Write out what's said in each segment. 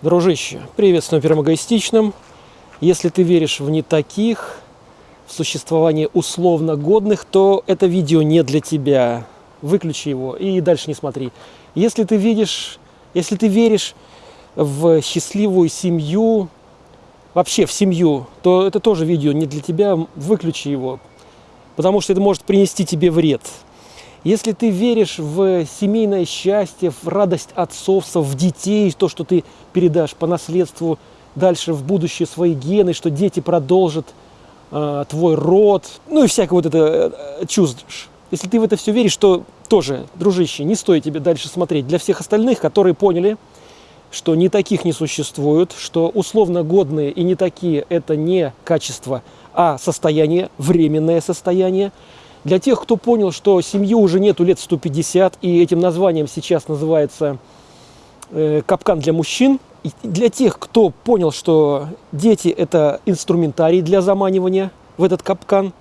Дружище, приветствую первым эгоистичным. Если ты веришь в не таких, в существование условно годных, то это видео не для тебя. Выключи его и дальше не смотри. Если ты видишь, если ты веришь в счастливую семью, вообще в семью, то это тоже видео не для тебя, выключи его, потому что это может принести тебе вред. Если ты веришь в семейное счастье, в радость отцовства, в детей, то, что ты передашь по наследству дальше в будущее свои гены, что дети продолжат э, твой род, ну и всякое вот это э, чувствуешь. Если ты в это все веришь, то тоже, дружище, не стоит тебе дальше смотреть. Для всех остальных, которые поняли, что не таких не существует, что условно годные и не такие – это не качество, а состояние, временное состояние. Для тех, кто понял, что семью уже нету лет 150, и этим названием сейчас называется э, «капкан для мужчин», и для тех, кто понял, что дети – это инструментарий для заманивания в этот капкан,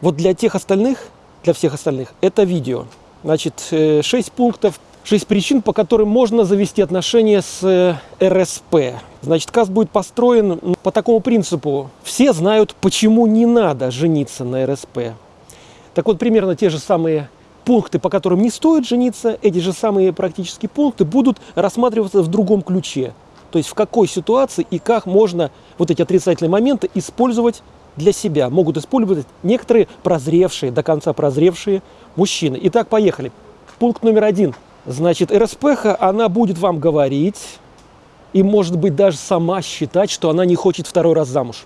вот для тех остальных, для всех остальных, это видео. Значит, 6 э, пунктов Шесть причин, по которым можно завести отношения с э, РСП. Значит, каст будет построен по такому принципу. Все знают, почему не надо жениться на РСП. Так вот, примерно те же самые пункты, по которым не стоит жениться, эти же самые практические пункты будут рассматриваться в другом ключе. То есть в какой ситуации и как можно вот эти отрицательные моменты использовать для себя. Могут использовать некоторые прозревшие, до конца прозревшие мужчины. Итак, поехали. Пункт номер один – Значит, РСПХ, она будет вам говорить и, может быть, даже сама считать, что она не хочет второй раз замуж.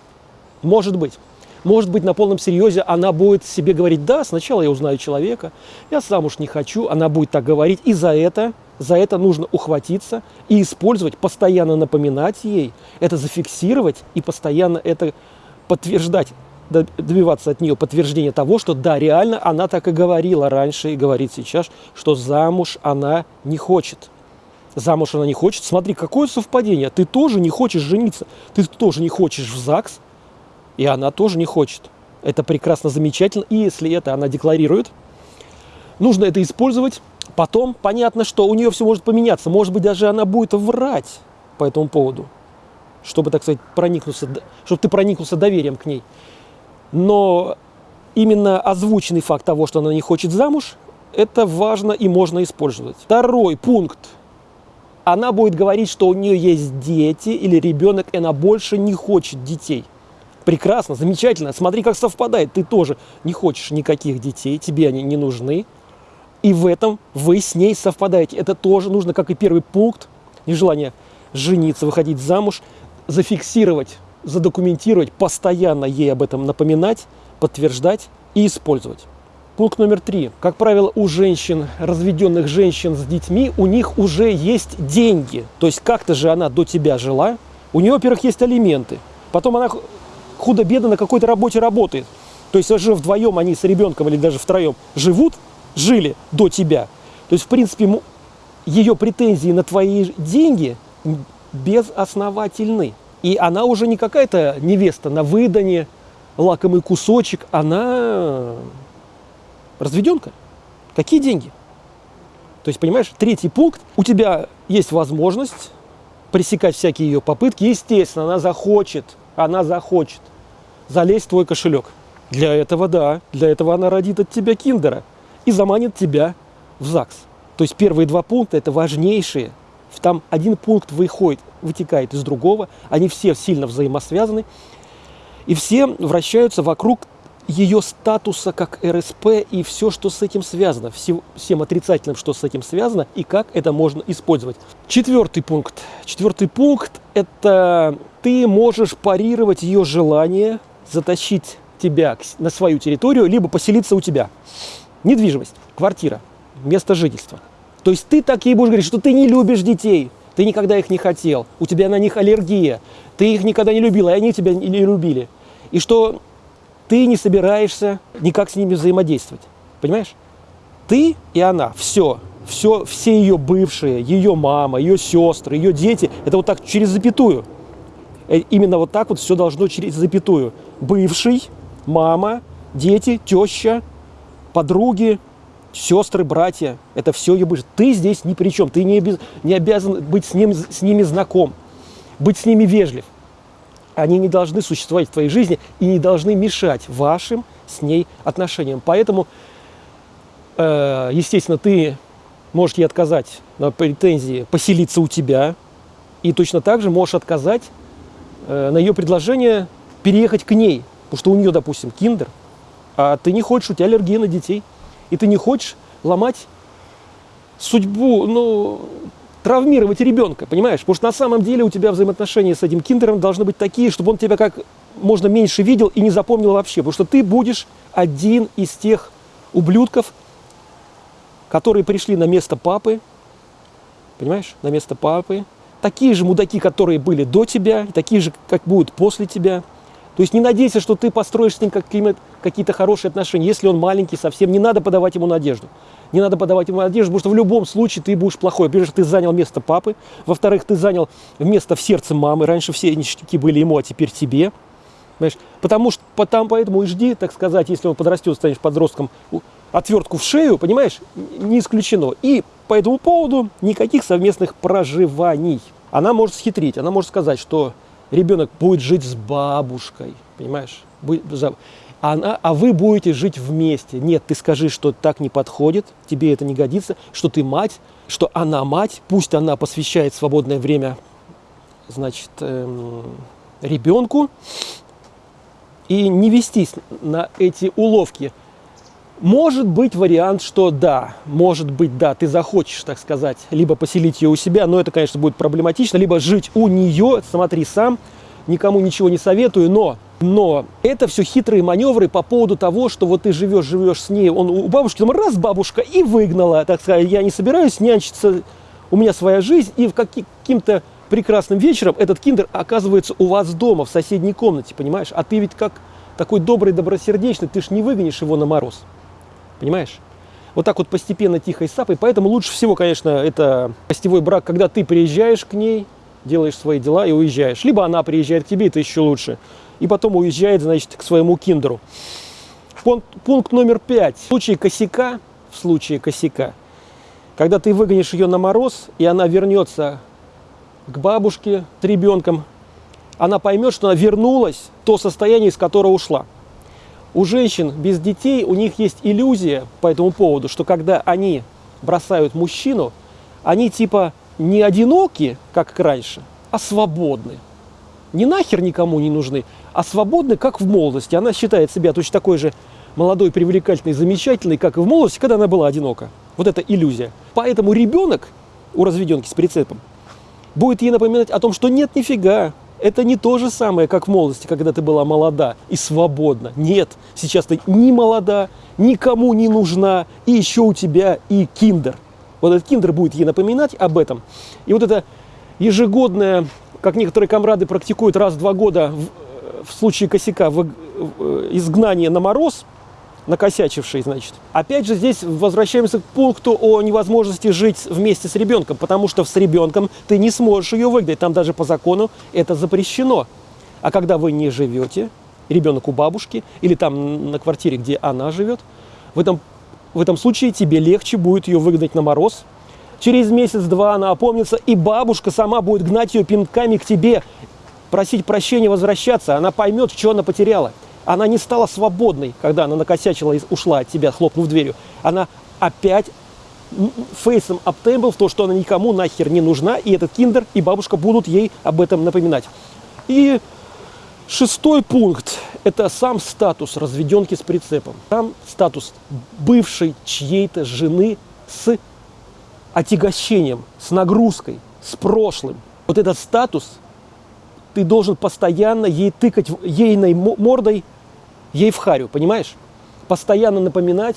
Может быть. Может быть, на полном серьезе она будет себе говорить, да, сначала я узнаю человека, я замуж не хочу, она будет так говорить, и за это, за это нужно ухватиться и использовать, постоянно напоминать ей, это зафиксировать и постоянно это подтверждать добиваться от нее подтверждения того, что да, реально она так и говорила раньше и говорит сейчас, что замуж она не хочет. Замуж она не хочет. Смотри, какое совпадение. Ты тоже не хочешь жениться. Ты тоже не хочешь в ЗАГС, и она тоже не хочет. Это прекрасно, замечательно. И если это она декларирует, нужно это использовать. Потом понятно, что у нее все может поменяться. Может быть, даже она будет врать по этому поводу, чтобы, так сказать, проникнуться, чтобы ты проникнулся доверием к ней. Но именно озвученный факт того, что она не хочет замуж, это важно и можно использовать. Второй пункт. Она будет говорить, что у нее есть дети или ребенок, и она больше не хочет детей. Прекрасно, замечательно. Смотри, как совпадает. Ты тоже не хочешь никаких детей, тебе они не нужны. И в этом вы с ней совпадаете. Это тоже нужно, как и первый пункт, нежелание жениться, выходить замуж, зафиксировать задокументировать, постоянно ей об этом напоминать, подтверждать и использовать. Пункт номер три. Как правило, у женщин, разведенных женщин с детьми, у них уже есть деньги. То есть как-то же она до тебя жила. У нее, во-первых, есть алименты. Потом она худо-бедно на какой-то работе работает. То есть уже вдвоем они с ребенком или даже втроем живут, жили до тебя. То есть, в принципе, ее претензии на твои деньги безосновательны. И она уже не какая-то невеста на выдане, лакомый кусочек, она разведенка. Какие деньги? То есть, понимаешь, третий пункт, у тебя есть возможность пресекать всякие ее попытки. Естественно, она захочет, она захочет залезть в твой кошелек. Для этого, да, для этого она родит от тебя киндера и заманит тебя в ЗАГС. То есть первые два пункта – это важнейшие там один пункт выходит, вытекает из другого, они все сильно взаимосвязаны, и все вращаются вокруг ее статуса как РСП и все, что с этим связано, всем, отрицательным, что с этим связано, и как это можно использовать. Четвертый пункт. Четвертый пункт – это ты можешь парировать ее желание затащить тебя на свою территорию, либо поселиться у тебя. Недвижимость, квартира, место жительства. То есть ты так ей будешь говорить, что ты не любишь детей, ты никогда их не хотел, у тебя на них аллергия, ты их никогда не любил, и они тебя не любили. И что ты не собираешься никак с ними взаимодействовать. Понимаешь? Ты и она, все, все, все ее бывшие, ее мама, ее сестры, ее дети, это вот так через запятую. Э, именно вот так вот все должно через запятую. Бывший, мама, дети, теща, подруги, сестры, братья, это все ее ближе. Ты здесь ни при чем, ты не, обез, не обязан быть с, ним, с ними знаком, быть с ними вежлив. Они не должны существовать в твоей жизни и не должны мешать вашим с ней отношениям. Поэтому, э, естественно, ты можешь ей отказать на претензии поселиться у тебя, и точно так же можешь отказать э, на ее предложение переехать к ней, потому что у нее, допустим, киндер, а ты не хочешь, у тебя аллергия на детей, и ты не хочешь ломать судьбу, ну, травмировать ребенка, понимаешь? Потому что на самом деле у тебя взаимоотношения с этим киндером должны быть такие, чтобы он тебя как можно меньше видел и не запомнил вообще. Потому что ты будешь один из тех ублюдков, которые пришли на место папы, понимаешь, на место папы, такие же мудаки, которые были до тебя, такие же, как будут после тебя. То есть не надейся, что ты построишь с ним какие-то хорошие отношения. Если он маленький совсем, не надо подавать ему надежду. Не надо подавать ему надежду, потому что в любом случае ты будешь плохой. Во-первых, ты занял место папы. Во-вторых, ты занял место в сердце мамы. Раньше все ништяки были ему, а теперь тебе. Понимаешь? Потому что потом, поэтому и жди, так сказать, если он подрастет, станешь подростком, отвертку в шею, понимаешь, не исключено. И по этому поводу никаких совместных проживаний. Она может схитрить, она может сказать, что ребенок будет жить с бабушкой, понимаешь? Она, а вы будете жить вместе. Нет, ты скажи, что так не подходит, тебе это не годится, что ты мать, что она мать, пусть она посвящает свободное время, значит, эм, ребенку, и не вестись на эти уловки. Может быть вариант, что да, может быть, да, ты захочешь, так сказать, либо поселить ее у себя, но это, конечно, будет проблематично, либо жить у нее, смотри сам, никому ничего не советую, но, но это все хитрые маневры по поводу того, что вот ты живешь, живешь с ней, он у бабушки, там раз бабушка и выгнала, так сказать, я не собираюсь нянчиться, у меня своя жизнь, и в каким-то прекрасным вечером этот киндер оказывается у вас дома, в соседней комнате, понимаешь? А ты ведь как такой добрый, добросердечный, ты ж не выгонишь его на мороз. Понимаешь? Вот так вот постепенно, тихой сапой. Поэтому лучше всего, конечно, это гостевой брак, когда ты приезжаешь к ней, делаешь свои дела и уезжаешь. Либо она приезжает к тебе, это еще лучше. И потом уезжает, значит, к своему киндеру. Пункт, пункт номер пять. В случае косяка, в случае косяка, когда ты выгонишь ее на мороз, и она вернется к бабушке с ребенком, она поймет, что она вернулась в то состояние, из которого ушла. У женщин без детей, у них есть иллюзия по этому поводу, что когда они бросают мужчину, они типа не одиноки, как раньше, а свободны. Не нахер никому не нужны, а свободны, как в молодости. Она считает себя точно такой же молодой, привлекательной, замечательной, как и в молодости, когда она была одинока. Вот это иллюзия. Поэтому ребенок у разведенки с прицепом будет ей напоминать о том, что нет, нифига, это не то же самое, как в молодости, когда ты была молода и свободна. Нет, сейчас ты ни молода, никому не нужна, и еще у тебя и киндер. Вот этот киндер будет ей напоминать об этом. И вот это ежегодное, как некоторые комрады практикуют раз в два года в, в случае косяка, в, в, изгнание на мороз – накосячивший, значит. Опять же, здесь возвращаемся к пункту о невозможности жить вместе с ребенком, потому что с ребенком ты не сможешь ее выгнать, там даже по закону это запрещено. А когда вы не живете, ребенок у бабушки или там на квартире, где она живет, в этом, в этом случае тебе легче будет ее выгнать на мороз. Через месяц-два она опомнится, и бабушка сама будет гнать ее пинками к тебе, просить прощения, возвращаться. Она поймет, что она потеряла. Она не стала свободной, когда она накосячила и ушла от тебя, хлопнув дверью. Она опять фейсом обтембл в то, что она никому нахер не нужна, и этот киндер и бабушка будут ей об этом напоминать. И шестой пункт – это сам статус разведенки с прицепом. Там статус бывшей чьей-то жены с отягощением, с нагрузкой, с прошлым. Вот этот статус ты должен постоянно ей тыкать ейной мордой ей в харю, понимаешь? Постоянно напоминать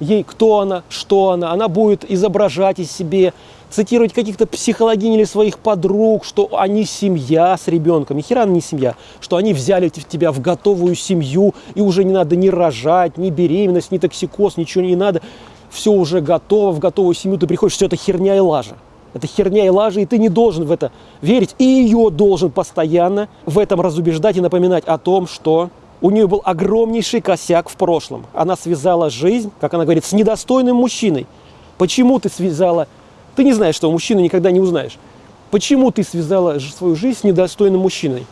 ей, кто она, что она. Она будет изображать из себе, цитировать каких-то психологинь или своих подруг, что они семья с ребенком. Ни хера не семья. Что они взяли тебя в готовую семью, и уже не надо ни рожать, ни беременность, ни токсикоз, ничего не надо. Все уже готово, в готовую семью ты приходишь, все это херня и лажа. Это херня и лажа, и ты не должен в это верить. И ее должен постоянно в этом разубеждать и напоминать о том, что У нее был огромнейший косяк в прошлом. Она связала жизнь, как она говорит, с недостойным мужчиной. Почему ты связала? Ты не знаешь, что мужчину никогда не узнаешь. Почему ты связала свою жизнь с недостойным мужчиной?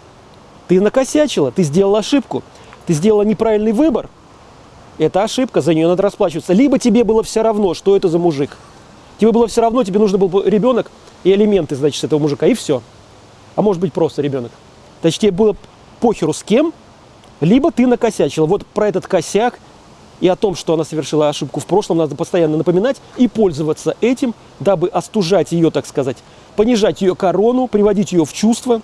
Ты накосячила, ты сделала ошибку, ты сделала неправильный выбор. Это ошибка, за нее надо расплачиваться. Либо тебе было все равно, что это за мужик. Тебе было все равно, тебе нужно был ребенок и элементы, значит, этого мужика, и все. А может быть просто ребенок. Тебе было похеру с кем, либо ты накосячила. Вот про этот косяк и о том, что она совершила ошибку в прошлом, надо постоянно напоминать и пользоваться этим, дабы остужать ее, так сказать, понижать ее корону, приводить ее в чувство.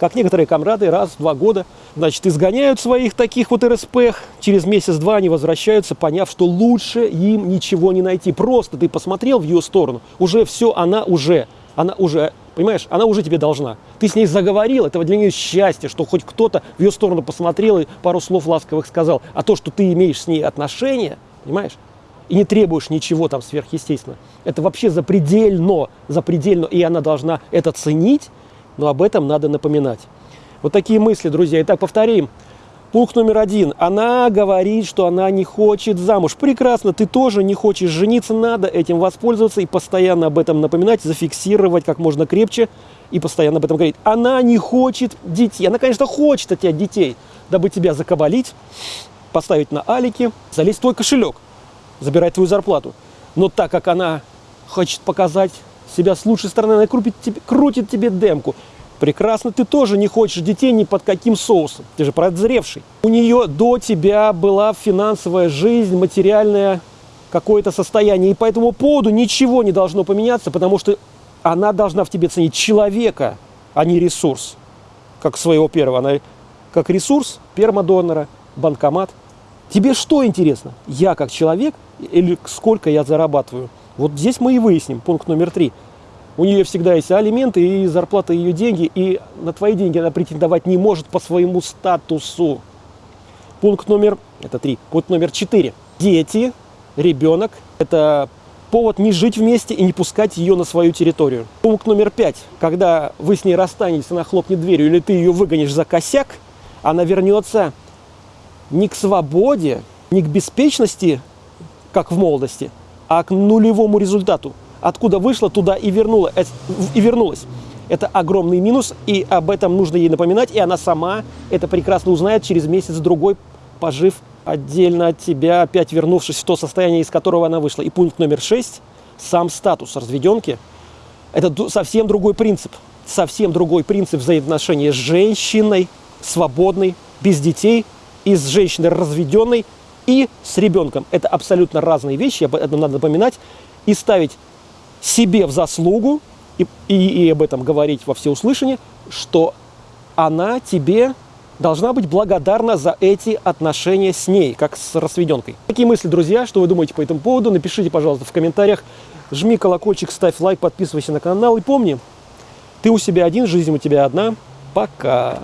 Как некоторые комрады раз в два года, значит, изгоняют своих таких вот РСП, через месяц-два они возвращаются, поняв, что лучше им ничего не найти. Просто ты посмотрел в ее сторону, уже все, она уже, она уже Понимаешь, она уже тебе должна. Ты с ней заговорил, это для нее счастье, что хоть кто-то в ее сторону посмотрел и пару слов ласковых сказал. А то, что ты имеешь с ней отношения, понимаешь, и не требуешь ничего там сверхъестественно, это вообще запредельно, запредельно, и она должна это ценить, но об этом надо напоминать. Вот такие мысли, друзья. Итак, повторим. Пункт номер один. Она говорит, что она не хочет замуж. Прекрасно, ты тоже не хочешь жениться, надо этим воспользоваться и постоянно об этом напоминать, зафиксировать как можно крепче и постоянно об этом говорить. Она не хочет детей. Она, конечно, хочет от тебя детей, дабы тебя закабалить, поставить на алики, залезть в твой кошелек, забирать твою зарплату. Но так как она хочет показать себя с лучшей стороны, она крутит тебе, крутит тебе демку. Прекрасно, ты тоже не хочешь детей ни под каким соусом. Ты же прозревший. У нее до тебя была финансовая жизнь, материальное какое-то состояние. И по этому поводу ничего не должно поменяться, потому что она должна в тебе ценить человека, а не ресурс. Как своего первого. Она как ресурс пермодонора, банкомат. Тебе что интересно? Я как человек или сколько я зарабатываю? Вот здесь мы и выясним. Пункт номер три. У нее всегда есть алименты и зарплата ее деньги, и на твои деньги она претендовать не может по своему статусу. Пункт номер, это три, пункт номер четыре. Дети, ребенок, это повод не жить вместе и не пускать ее на свою территорию. Пункт номер пять. Когда вы с ней расстанетесь, она хлопнет дверью, или ты ее выгонишь за косяк, она вернется не к свободе, не к беспечности, как в молодости, а к нулевому результату откуда вышла, туда и, вернула, э, и вернулась. Это огромный минус, и об этом нужно ей напоминать, и она сама это прекрасно узнает через месяц-другой, пожив отдельно от тебя, опять вернувшись в то состояние, из которого она вышла. И пункт номер шесть, сам статус разведенки, это совсем другой принцип. Совсем другой принцип взаимоотношения с женщиной, свободной, без детей, и с женщиной разведенной, и с ребенком. Это абсолютно разные вещи, об этом надо напоминать, и ставить себе в заслугу и, и, и об этом говорить во всеуслышание, что она тебе должна быть благодарна за эти отношения с ней, как с рассведенкой. Такие мысли, друзья, что вы думаете по этому поводу, напишите, пожалуйста, в комментариях. Жми колокольчик, ставь лайк, подписывайся на канал. И помни, ты у себя один, жизнь у тебя одна. Пока!